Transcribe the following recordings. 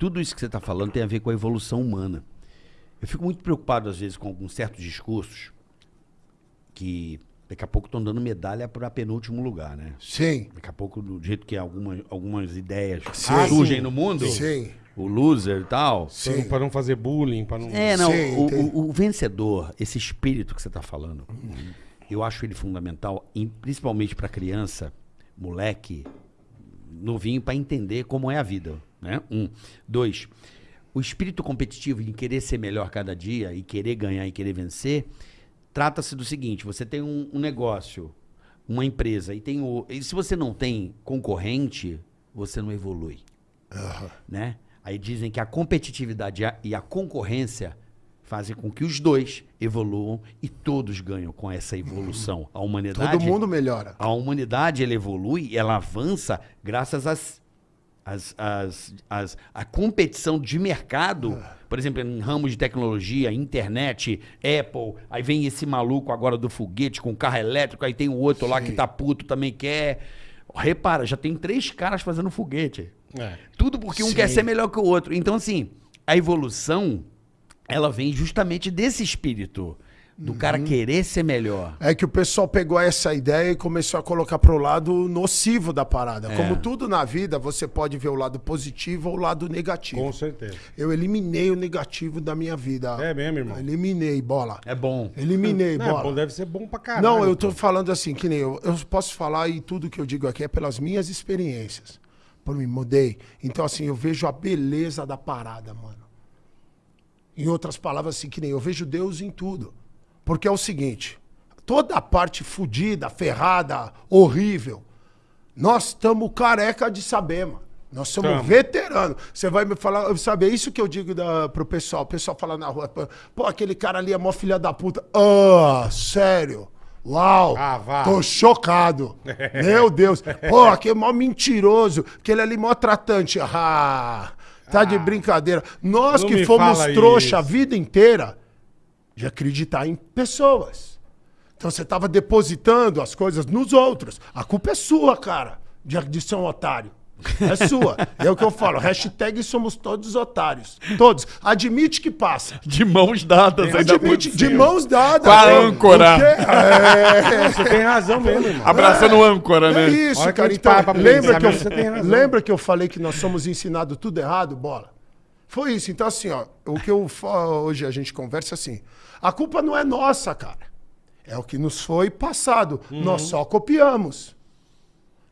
tudo isso que você está falando tem a ver com a evolução humana. Eu fico muito preocupado, às vezes, com alguns certos discursos que daqui a pouco estão dando medalha para penúltimo lugar, né? Sim. Daqui a pouco, do jeito que algumas, algumas ideias Sim. surgem no mundo, Sim. o loser e tal. Pra Sim. não, pra não fazer bullying, pra não... É, não, Sim, o, o- o vencedor, esse espírito que você está falando, eu acho ele fundamental, em- principalmente para criança, moleque, novinho, para entender como é a vida. Né? Um. Dois, o espírito competitivo em querer ser melhor cada dia e querer ganhar e querer vencer, trata-se do seguinte: você tem um, um negócio, uma empresa, e tem o. E se você não tem concorrente, você não evolui né? Aí dizem que a competitividade e a- e a concorrência fazem com que os dois evoluam e todos ganham com essa evolução. A humanidade, Todo mundo melhora. a humanidade ela evolui, ela avança graças às as, as, as, a competição de mercado, por exemplo, em ramos de tecnologia, internet, Apple, aí vem esse maluco agora do foguete com carro elétrico, aí tem o outro lá que tá puto, também quer. Repara, já tem três caras fazendo foguete. É. Tudo porque um Sim. quer ser melhor que o outro. Então, assim, a evolução, ela vem justamente desse espírito. Do cara Uhum. querer ser melhor. É que o pessoal pegou essa ideia e começou a colocar pro lado nocivo da parada. É. Como tudo na vida, você pode ver o lado positivo ou o lado negativo. Com certeza. Eu eliminei o negativo da minha vida. É mesmo, irmão? Eliminei, bola. É bom. Eliminei, Não, é bola. bom, deve ser bom pra caralho. Não, eu tô pô. falando assim, que nem eu. Eu posso falar e tudo que eu digo aqui é pelas minhas experiências. Por mim, mudei. Então, assim, eu vejo a beleza da parada, mano. Em outras palavras, assim, que nem eu vejo Deus em tudo. Porque é o seguinte: toda a parte fodida, ferrada, horrível, nós estamos careca de saber, mano. Nós somos Tamo. veteranos. Você vai me falar, sabe, é isso que eu digo da, pro pessoal. O pessoal fala na rua, pô, aquele cara ali é mó filha da puta. Ah, sério? Uau! Ah. Tô chocado. Meu Deus. Pô, aquele mó mentiroso. Aquele ali mó tratante. Ah, tá de brincadeira. Nós que fomos trouxa a isso. vida inteira de acreditar em pessoas. Então você tava depositando as coisas nos outros. A culpa é sua, cara, de, de ser um otário. É sua. É o que eu falo. Hashtag somos todos otários. Todos. Admite que passa. De mãos dadas, Admite de mãos dadas. Com a âncora. É. Você tem razão mesmo, irmão. Abraçando o âncora, né? É isso, que cara. gente Então, lembra pensar que, eu, mesmo, você tem razão. lembra que eu falei que nós somos ensinados tudo errado, bola? Foi isso. Então, assim, ó, o que eu hoje a gente conversa assim. A culpa não é nossa, cara. É o que nos foi passado. Uhum. Nós só copiamos.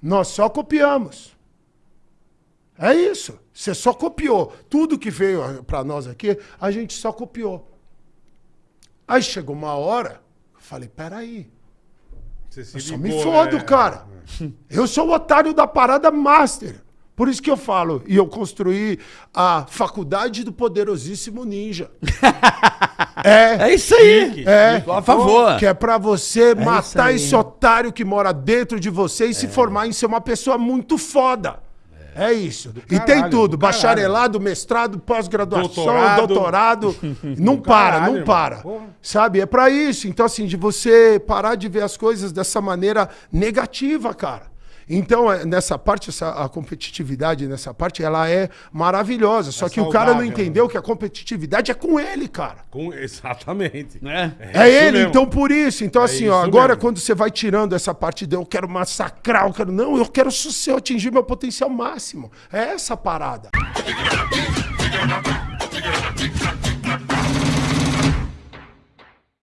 Nós só copiamos. É isso. Você só copiou. Tudo que veio para nós aqui, a gente só copiou. Aí chegou uma hora, eu falei, peraí. Você se Eu só ligou, me fodo, né? cara. Eu sou o otário da parada master. Por isso que eu falo, e eu construí a faculdade do poderosíssimo ninja. é. É isso aí. É, a favor. que é pra você isso matar esse otário que mora dentro de você e se formar em ser uma pessoa muito foda. É, isso. e caralho, tem tudo: bacharelado, mestrado, pós-graduação, Doutorado. doutorado. não para, caralho, não para. Sabe? É pra isso. Então, assim, de você parar de ver as coisas dessa maneira negativa, cara. Então, é, nessa parte, essa, a competitividade nessa parte, ela é maravilhosa. Só é que saudável, o cara não entendeu né? que a competitividade é com ele, cara. Com, exatamente. Né? É, é, é ele, mesmo. então por isso. Então, é assim, ó, agora mesmo. quando você vai tirando essa parte de eu quero massacrar, eu quero. Não, eu quero se eu atingir meu potencial máximo. É essa a parada.